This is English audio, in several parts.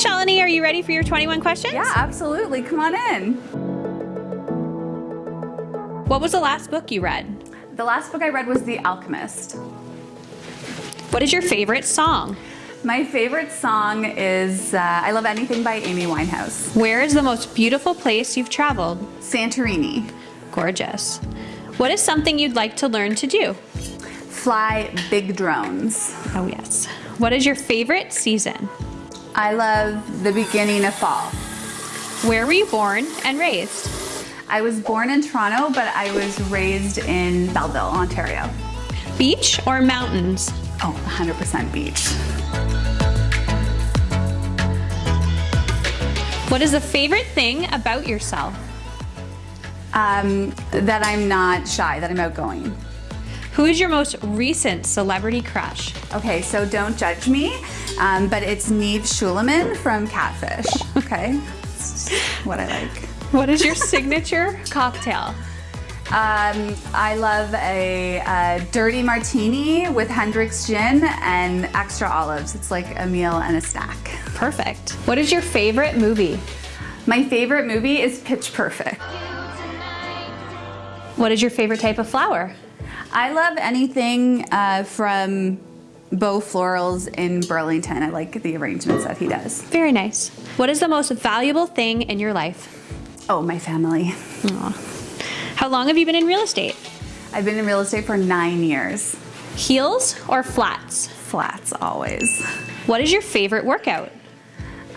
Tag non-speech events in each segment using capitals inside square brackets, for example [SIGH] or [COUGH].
Shalini, are you ready for your 21 questions? Yeah, absolutely. Come on in. What was the last book you read? The last book I read was The Alchemist. What is your favorite song? My favorite song is uh, I Love Anything by Amy Winehouse. Where is the most beautiful place you've traveled? Santorini. Gorgeous. What is something you'd like to learn to do? Fly big drones. Oh, yes. What is your favorite season? I love the beginning of fall. Where were you born and raised? I was born in Toronto, but I was raised in Belleville, Ontario. Beach or mountains? Oh, 100% beach. What is the favorite thing about yourself? Um, that I'm not shy, that I'm outgoing. Who is your most recent celebrity crush? Okay, so don't judge me, um, but it's Nev Schulman from Catfish. Okay, [LAUGHS] what I like. What is your signature cocktail? Um, I love a, a, dirty martini with Hendrick's gin and extra olives. It's like a meal and a snack. Perfect. What is your favorite movie? My favorite movie is Pitch Perfect. What is your favorite type of flower? I love anything uh, from Beau Florals in Burlington. I like the arrangements that he does. Very nice. What is the most valuable thing in your life? Oh, my family. Aww. How long have you been in real estate? I've been in real estate for nine years. Heels or flats? Flats, always. What is your favorite workout?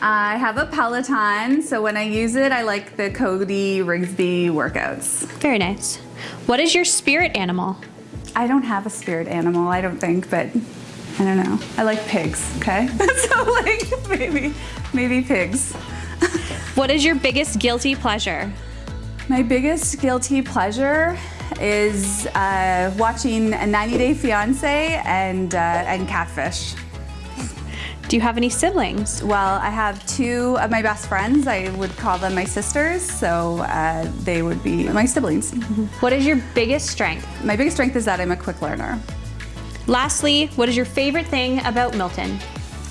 I have a Peloton, so when I use it, I like the Cody Rigsby workouts. Very nice. What is your spirit animal? I don't have a spirit animal, I don't think, but I don't know. I like pigs, okay? [LAUGHS] so like maybe, maybe pigs. [LAUGHS] what is your biggest guilty pleasure? My biggest guilty pleasure is uh, watching a 90 Day Fiance and, uh, and Catfish. Do you have any siblings? Well, I have two of my best friends. I would call them my sisters, so uh, they would be my siblings. [LAUGHS] What is your biggest strength? My biggest strength is that I'm a quick learner. Lastly, what is your favorite thing about Milton?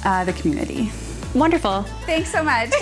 Uh, the community. Wonderful. Thanks so much. [LAUGHS]